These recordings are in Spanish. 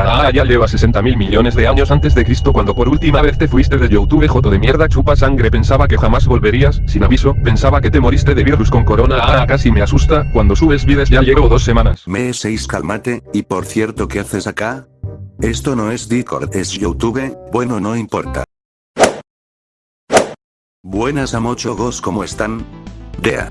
Ah, ya lleva 60 mil millones de años antes de Cristo cuando por última vez te fuiste de Youtube joto de mierda chupa sangre pensaba que jamás volverías, sin aviso, pensaba que te moriste de virus con corona ah casi me asusta, cuando subes vides ya llevo dos semanas. Me 6 cálmate, y por cierto ¿qué haces acá? Esto no es Discord es Youtube, bueno no importa. Buenas a Mocho Gos ¿cómo están? Dea.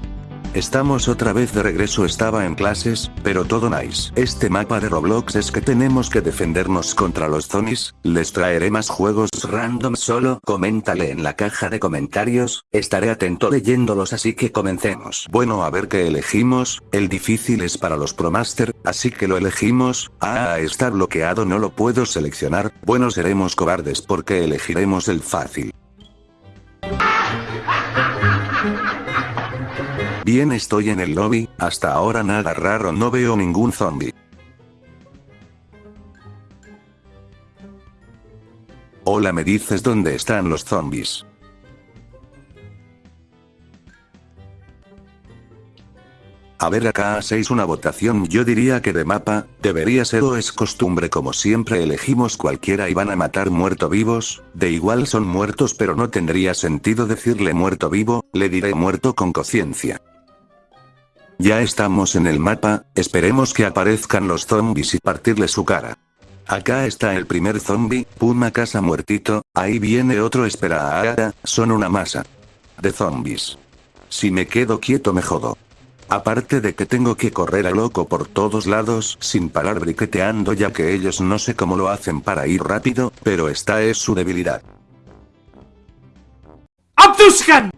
Estamos otra vez de regreso estaba en clases, pero todo nice. Este mapa de Roblox es que tenemos que defendernos contra los zombies, les traeré más juegos random solo coméntale en la caja de comentarios, estaré atento leyéndolos así que comencemos. Bueno a ver qué elegimos, el difícil es para los ProMaster, así que lo elegimos, ah está bloqueado no lo puedo seleccionar, bueno seremos cobardes porque elegiremos el fácil. Bien estoy en el lobby, hasta ahora nada raro no veo ningún zombie. Hola me dices dónde están los zombies. A ver acá hacéis una votación yo diría que de mapa, debería ser o es costumbre como siempre elegimos cualquiera y van a matar muerto vivos, de igual son muertos pero no tendría sentido decirle muerto vivo, le diré muerto con conciencia. Ya estamos en el mapa, esperemos que aparezcan los zombies y partirle su cara. Acá está el primer zombie, Puma casa muertito, ahí viene otro espera ahora, son una masa. De zombies. Si me quedo quieto me jodo. Aparte de que tengo que correr a loco por todos lados sin parar briqueteando ya que ellos no sé cómo lo hacen para ir rápido, pero esta es su debilidad. ¡Abdushan!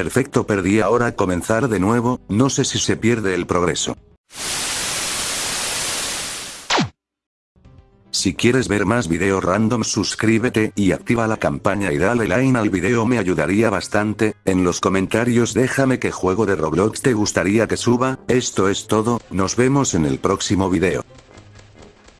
Perfecto perdí ahora comenzar de nuevo, no sé si se pierde el progreso. Si quieres ver más videos random suscríbete y activa la campaña y dale like al video me ayudaría bastante, en los comentarios déjame qué juego de Roblox te gustaría que suba, esto es todo, nos vemos en el próximo video.